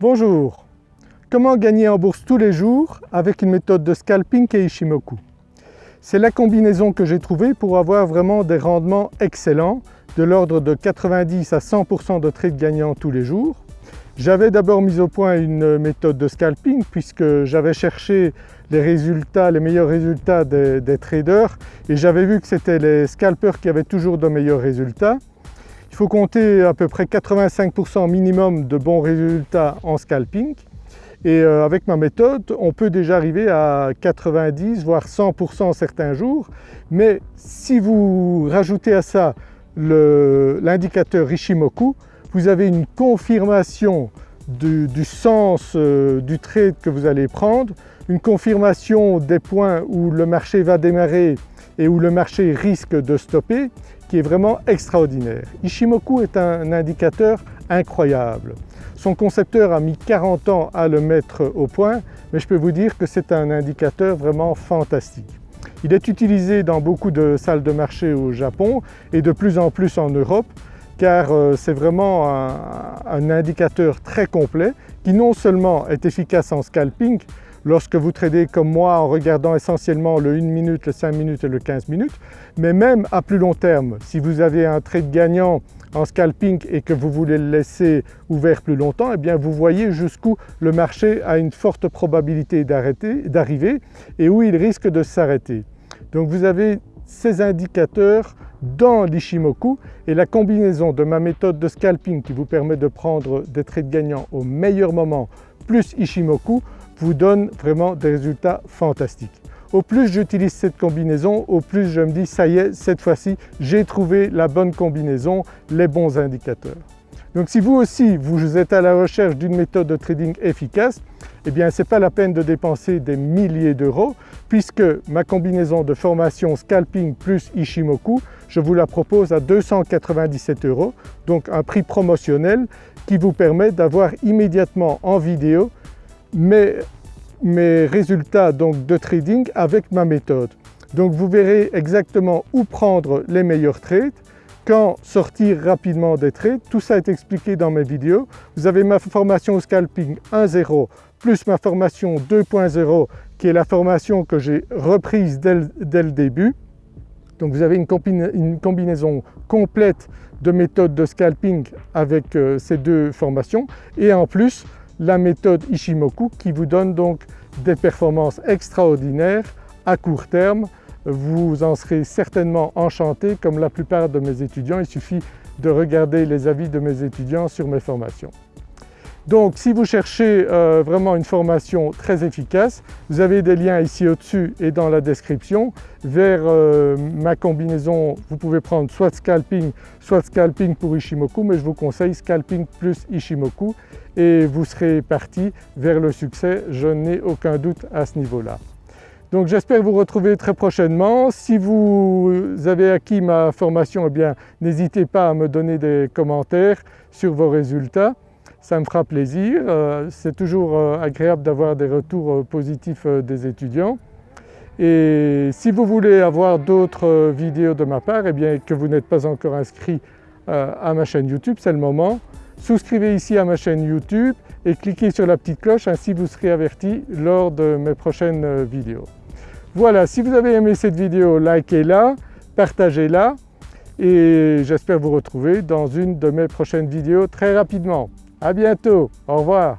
Bonjour Comment gagner en bourse tous les jours avec une méthode de scalping et Ishimoku? C'est la combinaison que j'ai trouvée pour avoir vraiment des rendements excellents de l'ordre de 90 à 100% de trades gagnants tous les jours. J'avais d'abord mis au point une méthode de scalping puisque j'avais cherché les meilleurs résultats des, des traders et j'avais vu que c'était les scalpers qui avaient toujours de meilleurs résultats. Il faut compter à peu près 85% minimum de bons résultats en scalping. Et euh, avec ma méthode on peut déjà arriver à 90 voire 100% certains jours. Mais si vous rajoutez à ça l'indicateur Ishimoku vous avez une confirmation du, sens euh, du trade que vous allez prendre, une confirmation des points où le marché va démarrer et où le marché risque de stopper qui est vraiment extraordinaire. Ishimoku est un indicateur incroyable. Son concepteur a mis 40 ans à le mettre au point mais je peux vous dire que c'est un indicateur vraiment fantastique. Il est utilisé dans beaucoup de salles de marché au Japon et de plus en plus en Europe car euh, c'est vraiment un, un, indicateur très complet qui non seulement est efficace en scalping lorsque vous tradez comme moi en regardant essentiellement le 1 minute, le 5 minutes et le 15 minutes, mais même à plus long terme, si vous avez un trade gagnant en scalping et que vous voulez le laisser ouvert plus longtemps, eh bien vous voyez jusqu'où le marché a une forte probabilité d'arriver et où il risque de s'arrêter. Donc vous avez ces indicateurs dans l'Ishimoku et la combinaison de ma méthode de scalping qui vous permet de prendre des trades gagnants au meilleur moment plus Ishimoku vous donne vraiment des résultats fantastiques. Au plus j'utilise cette combinaison, au plus je me dis ça y est, cette fois-ci j'ai trouvé la bonne combinaison, les bons indicateurs. Donc si vous aussi vous êtes à la recherche d'une méthode de trading efficace, eh bien ce n'est pas la peine de dépenser des milliers d'euros puisque ma combinaison de formation scalping plus Ishimoku, je vous la propose à 297 euros, donc un prix promotionnel qui vous permet d'avoir immédiatement en vidéo mes, résultats donc de trading avec ma méthode. Donc vous verrez exactement où prendre les meilleurs trades, quand sortir rapidement des trades, tout ça est expliqué dans mes vidéos. Vous avez ma formation scalping 1.0 plus ma formation 2.0 qui est la formation que j'ai reprise dès, le début. Donc vous avez une, combinaison complète de méthodes de scalping avec euh, ces deux formations et en plus la méthode Ishimoku qui vous donne donc des performances extraordinaires à court terme. Vous en serez certainement enchanté comme la plupart de mes étudiants, il suffit de regarder les avis de mes étudiants sur mes formations. Donc si vous cherchez euh, vraiment une formation très efficace, vous avez des liens ici au-dessus et dans la description vers euh, ma combinaison. Vous pouvez prendre soit scalping, soit scalping pour Ishimoku, mais je vous conseille scalping plus Ishimoku et vous serez parti vers le succès, je n'ai aucun doute à ce niveau-là. Donc j'espère vous retrouver très prochainement. Si vous avez acquis ma formation, eh bien n'hésitez pas à me donner des commentaires sur vos résultats ça me fera plaisir. Euh, c'est toujours euh, agréable d'avoir des retours euh, positifs des étudiants. Et si vous voulez avoir d'autres vidéos de ma part, et eh bien que vous n'êtes pas encore inscrit à ma chaîne YouTube, c'est le moment. Souscrivez ici à ma chaîne YouTube et cliquez sur la petite cloche, ainsi vous serez averti lors de mes prochaines vidéos. Voilà, si vous avez aimé cette vidéo, likez-la, partagez-la et j'espère vous retrouver dans une de mes prochaines vidéos très rapidement. À bientôt, au revoir.